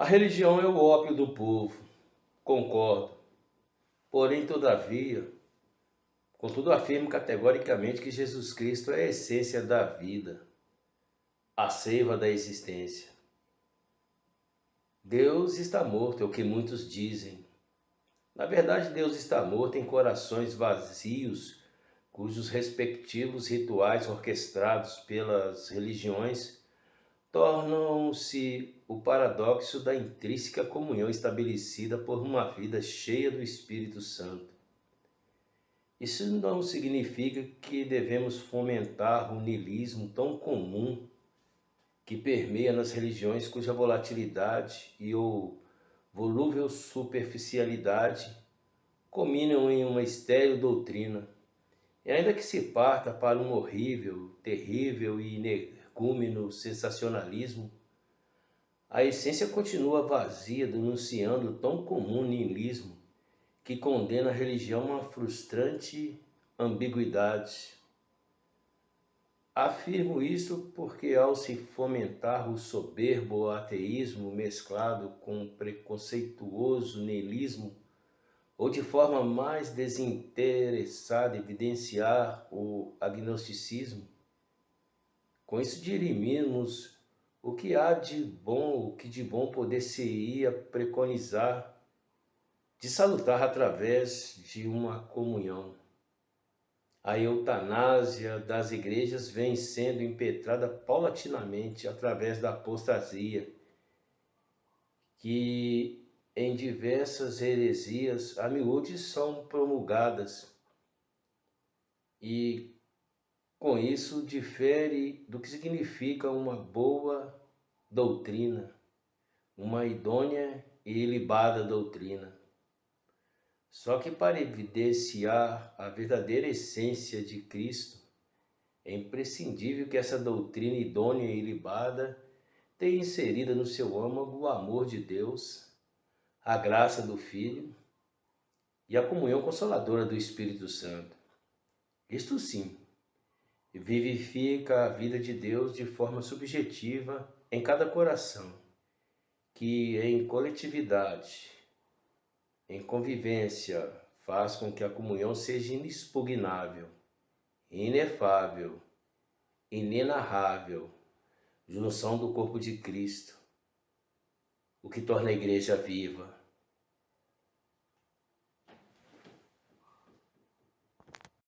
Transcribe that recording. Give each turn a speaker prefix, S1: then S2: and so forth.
S1: A religião é o ópio do povo, concordo. Porém, todavia, contudo afirmo categoricamente que Jesus Cristo é a essência da vida, a seiva da existência. Deus está morto, é o que muitos dizem. Na verdade, Deus está morto em corações vazios, cujos respectivos rituais orquestrados pelas religiões tornam-se o paradoxo da intrínseca comunhão estabelecida por uma vida cheia do Espírito Santo. Isso não significa que devemos fomentar o niilismo tão comum que permeia nas religiões cuja volatilidade e ou volúvel superficialidade combinam em uma estéril doutrina. E ainda que se parta para um horrível, terrível e energúmeno sensacionalismo, a essência continua vazia, denunciando o tão comum niilismo que condena a religião a frustrante ambiguidade. Afirmo isso porque, ao se fomentar o soberbo ateísmo mesclado com preconceituoso niilismo, ou de forma mais desinteressada evidenciar o agnosticismo, com isso dirimimos o que há de bom, o que de bom poder se ia preconizar de salutar através de uma comunhão. A eutanásia das igrejas vem sendo impetrada paulatinamente através da apostasia, que em diversas heresias a miúde são promulgadas e com isso, difere do que significa uma boa doutrina, uma idônea e ilibada doutrina. Só que para evidenciar a verdadeira essência de Cristo, é imprescindível que essa doutrina idônea e ilibada tenha inserida no seu âmago o amor de Deus, a graça do Filho e a comunhão consoladora do Espírito Santo. Isto sim, vivifica a vida de Deus de forma subjetiva em cada coração, que em coletividade, em convivência, faz com que a comunhão seja inexpugnável, inefável, inenarrável, junção do corpo de Cristo, o que torna a igreja viva